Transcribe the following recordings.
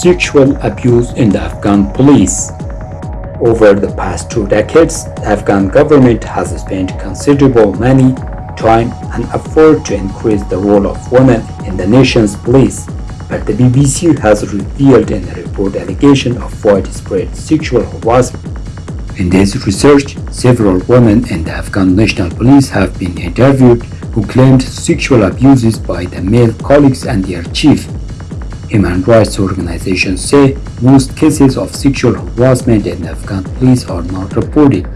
sexual abuse in the Afghan police. Over the past two decades, the Afghan government has spent considerable money, time and effort to increase the role of women in the nation's police, but the BBC has revealed in a report allegation of widespread sexual harassment. In this research, several women in the Afghan National Police have been interviewed who claimed sexual abuses by the male colleagues and their chief. Human rights organizations say most cases of sexual harassment in Afghan police are not reported.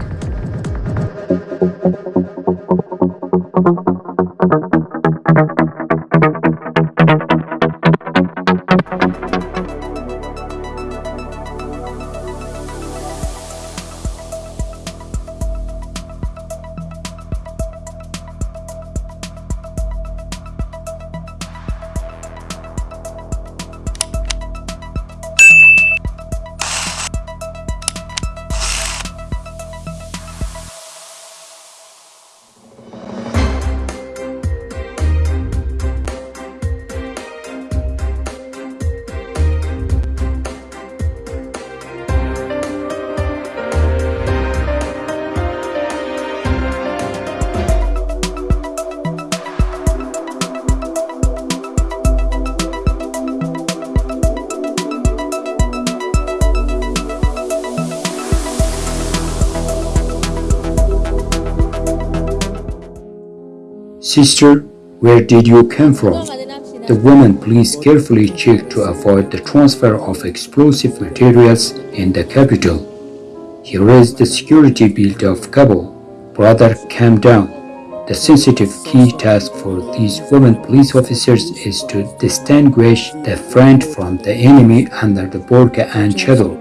Sister, where did you come from? The woman police carefully checked to avoid the transfer of explosive materials in the capital. He raised the security belt of Kabul. Brother, calm down. The sensitive key task for these women police officers is to distinguish the friend from the enemy under the burqa and chador.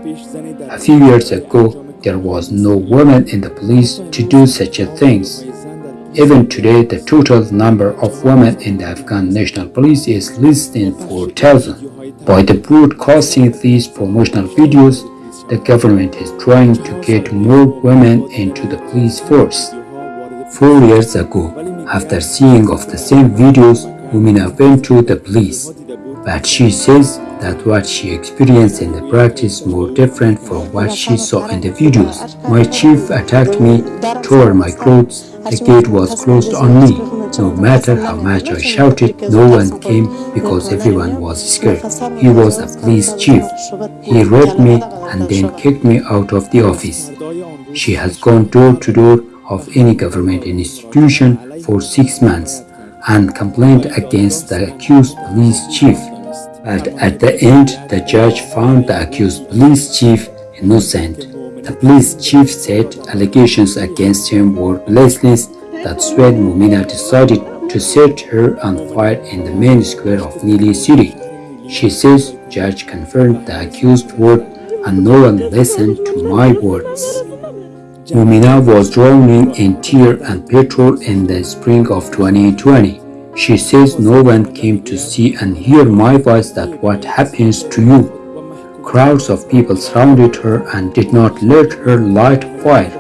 A few years ago, there was no woman in the police to do such a things. Even today, the total number of women in the Afghan National Police is less than 4,000. By the broadcasting these promotional videos, the government is trying to get more women into the police force. Four years ago, after seeing of the same videos, Mumina went to the police, but she says that what she experienced in the practice more different from what she saw in the videos. My chief attacked me, tore my clothes, the gate was closed on me. No matter how much I shouted, no one came because everyone was scared. He was a police chief. He raped me and then kicked me out of the office. She has gone door to door of any government institution for six months and complained against the accused police chief. But at the end, the judge found the accused police chief innocent. The police chief said allegations against him were baseless. That's when Mumina decided to set her on fire in the main square of Nili city. She says judge confirmed the accused word and no one listened to my words. Mumina was drowning in tear and petrol in the spring of 2020. She says no one came to see and hear my voice that what happens to you Crowds of people surrounded her and did not let her light fire.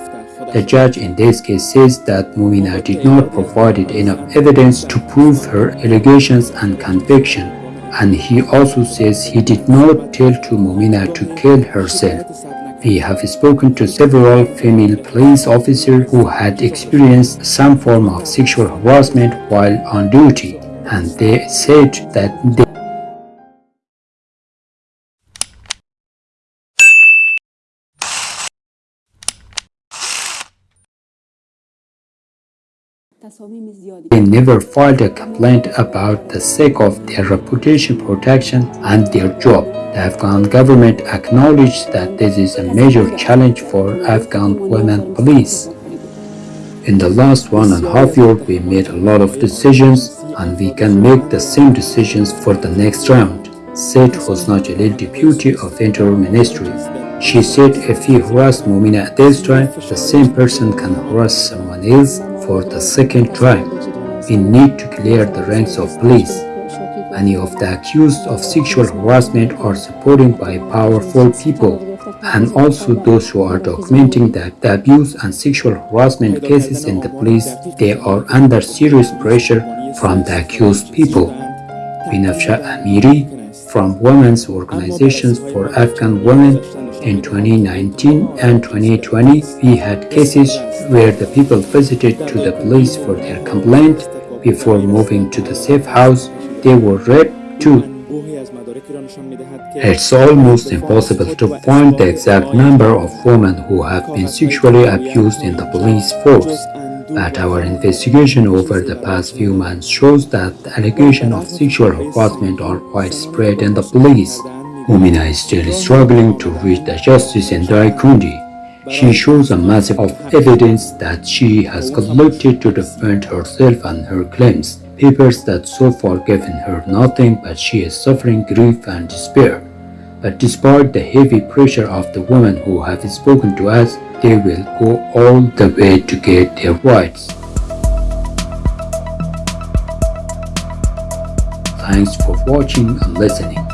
The judge in this case says that Mumina did not provide enough evidence to prove her allegations and conviction, and he also says he did not tell to Mumina to kill herself. We have spoken to several female police officers who had experienced some form of sexual harassment while on duty, and they said that they They never filed a complaint about the sake of their reputation protection and their job. The Afghan government acknowledged that this is a major challenge for Afghan women police. In the last one and a half year, we made a lot of decisions and we can make the same decisions for the next round, said Hosna Jalil, deputy of Interior Ministry. She said if he harassed Mumina at this time, the same person can harass someone else for the second time. We need to clear the ranks of police. Many of the accused of sexual harassment are supported by powerful people and also those who are documenting the, the abuse and sexual harassment cases in the police, they are under serious pressure from the accused people. Binafsha Amiri from women's organizations for Afghan women in 2019 and 2020, we had cases where the people visited to the police for their complaint. Before moving to the safe house, they were raped too. It's almost impossible to find the exact number of women who have been sexually abused in the police force. But our investigation over the past few months shows that the allegations of sexual harassment are widespread in the police. Mumina is still struggling to reach the justice in Daikundi. She shows a massive of evidence that she has collected to defend herself and her claims, papers that so far given her nothing but she is suffering grief and despair. But despite the heavy pressure of the women who have spoken to us, they will go all the way to get their rights. Thanks for watching and listening.